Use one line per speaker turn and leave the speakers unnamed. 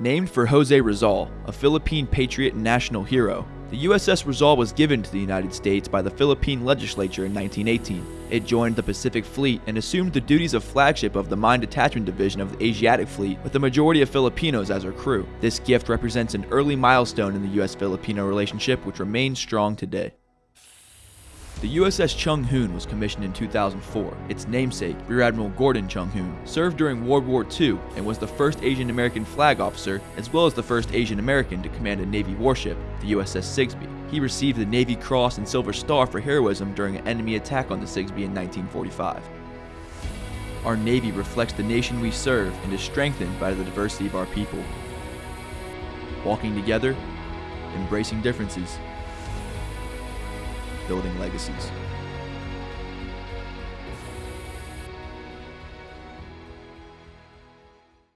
Named for Jose Rizal, a Philippine patriot and national hero, the USS Rizal was given to the United States by the Philippine legislature in 1918. It joined the Pacific Fleet and assumed the duties of flagship of the Mine Detachment Division of the Asiatic Fleet with a majority of Filipinos as her crew. This gift represents an early milestone in the US Filipino relationship which remains strong today. The USS Chung Hoon was commissioned in 2004. Its namesake, Rear Admiral Gordon Chung Hoon, served during World War II and was the first Asian American flag officer, as well as the first Asian American to command a Navy warship, the USS Sigsbee. He received the Navy Cross and Silver Star for heroism during an enemy attack on the Sigsbee in 1945. Our Navy reflects the nation we serve and is strengthened by the diversity of our people. Walking together, embracing differences, building legacies.